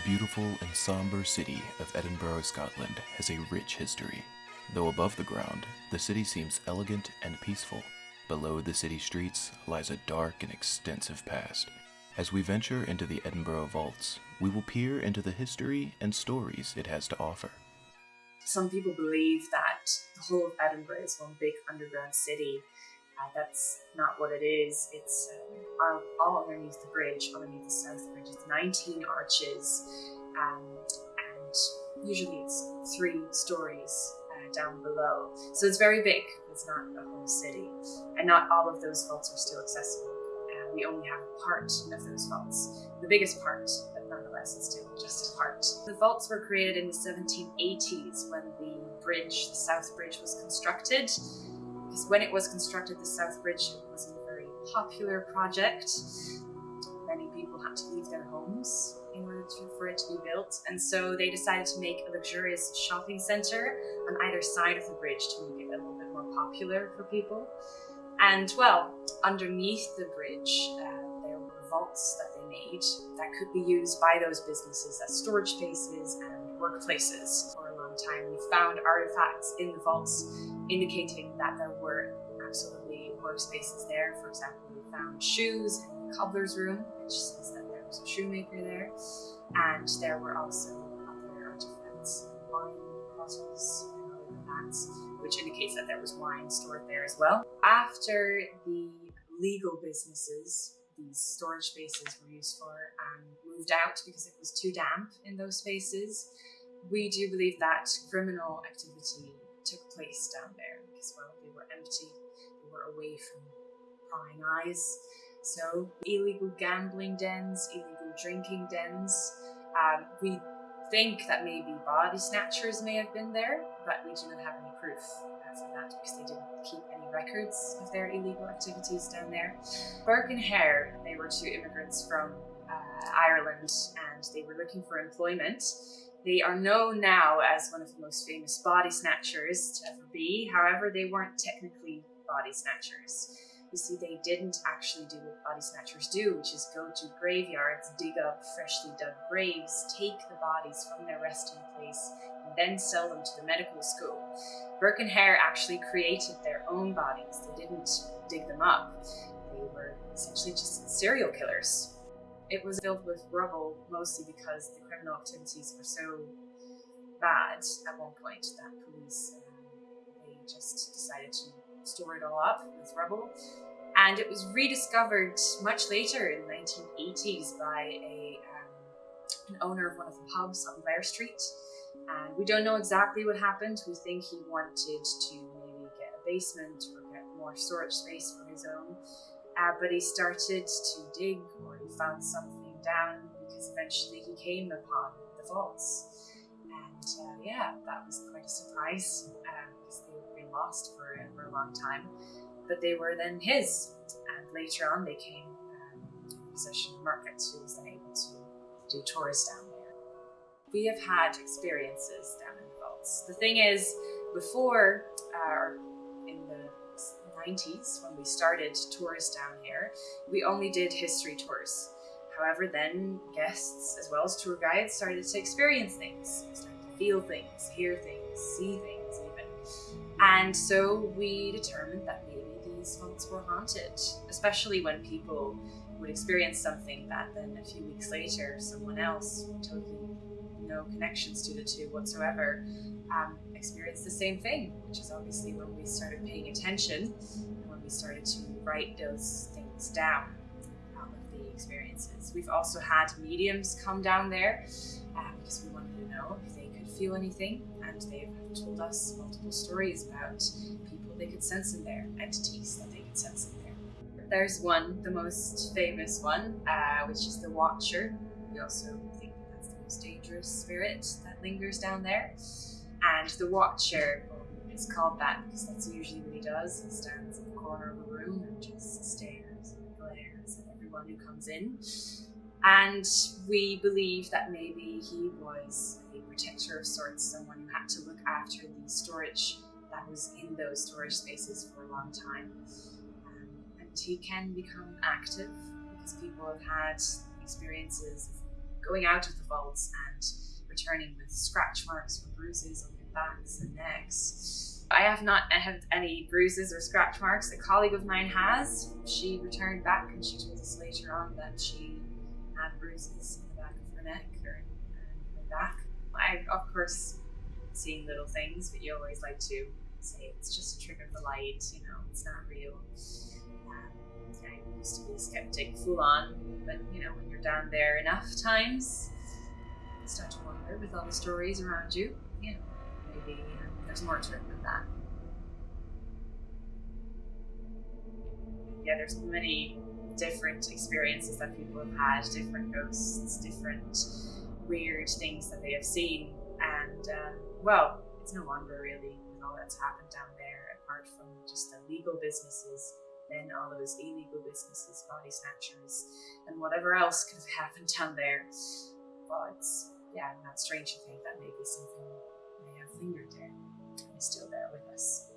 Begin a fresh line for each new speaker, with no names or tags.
The beautiful and somber city of Edinburgh, Scotland has a rich history. Though above the ground, the city seems elegant and peaceful. Below the city streets lies a dark and extensive past. As we venture into the Edinburgh vaults, we will peer into the history and stories it has to offer.
Some people believe that the whole of Edinburgh is one big underground city. Uh, that's not what it is. It's uh, all, underneath the bridge, underneath the South Bridge. It's 19 arches, um, and usually it's three stories uh, down below. So it's very big. It's not a whole city, and not all of those vaults are still accessible. Uh, we only have part of those vaults, the biggest part, but nonetheless, it's still just a part. The vaults were created in the 1780s when the bridge, the South Bridge, was constructed. Because when it was constructed, the South Bridge wasn't a very popular project. Many people had to leave their homes in order to, for it to be built, and so they decided to make a luxurious shopping centre on either side of the bridge to make it a little bit more popular for people. And well, underneath the bridge, uh, there were vaults that they made that could be used by those businesses as storage spaces and workplaces. For a long time, we found artifacts in the vaults indicating that there were absolutely workspaces there. For example, we found shoes in the cobbler's room, which says that there was a shoemaker there, and there were also other artifacts, wine bottles, and other than which indicates that there was wine stored there as well. After the legal businesses, these storage spaces were used for, and moved out because it was too damp in those spaces. We do believe that criminal activity took place down there because, well, they were empty, they were away from prying eyes. So, illegal gambling dens, illegal drinking dens. Um, we think that maybe body snatchers may have been there, but we do not have any proof uh, for that because they didn't keep any records of their illegal activities down there. Burke and Hare, they were two immigrants from uh, Ireland and they were looking for employment. They are known now as one of the most famous body snatchers to ever be. However, they weren't technically body snatchers. You see, they didn't actually do what body snatchers do, which is go to graveyards, dig up freshly dug graves, take the bodies from their resting place, and then sell them to the medical school. Burke and Hare actually created their own bodies. They didn't dig them up. They were essentially just serial killers. It was filled with rubble mostly because the criminal activities were so bad at one point that police um, they just decided to store it all up with rubble. And it was rediscovered much later in the 1980s by a um, an owner of one of the pubs on Blair Street. And we don't know exactly what happened. We think he wanted to maybe get a basement or get more storage space for his own. Uh, but he started to dig or he found something down because eventually he came upon the vaults. And uh, yeah, that was quite a surprise uh, because they had been lost for, for a long time. But they were then his. And later on, they came um, in possession of Mercat, who was then able to do tours down there. We have had experiences down in the vaults. The thing is, before, uh, the 90s, when we started tours down here, we only did history tours. However, then guests, as well as tour guides, started to experience things, started to feel things, hear things, see things even. And so we determined that maybe these vaults were haunted, especially when people would experience something that then a few weeks later someone else would totally no connections to the two whatsoever um, experienced the same thing, which is obviously when we started paying attention and when we started to write those things down out of the experiences. We've also had mediums come down there uh, because we wanted to know if they could feel anything, and they've told us multiple stories about people they could sense in there, entities that they could sense in there. There's one, the most famous one, uh, which is the Watcher. We also most dangerous spirit that lingers down there. And the Watcher is called that because that's usually what he does. He stands in the corner of a room and just stares and glares at everyone who comes in. And we believe that maybe he was a protector of sorts, someone who had to look after the storage that was in those storage spaces for a long time. Um, and he can become active because people have had experiences going out of the vaults and returning with scratch marks or bruises on their backs and necks. I have not had any bruises or scratch marks. A colleague of mine has. She returned back and she told us later on that she had bruises in the back of her neck or her back. I, of course, seeing little things, but you always like to say it's just a trick of the light, you know, it's not real. Used to be a skeptic full on, but you know, when you're down there enough times, you start to wonder with all the stories around you, you know, maybe um, there's more to it than that. Yeah, there's many different experiences that people have had, different ghosts, different weird things that they have seen, and um, well, it's no wonder really all that's happened down there, apart from just the legal businesses, then all those illegal businesses, body snatchers, and whatever else could have happened down there. But yeah, not strange to think that maybe something may have lingered there and is still there with us.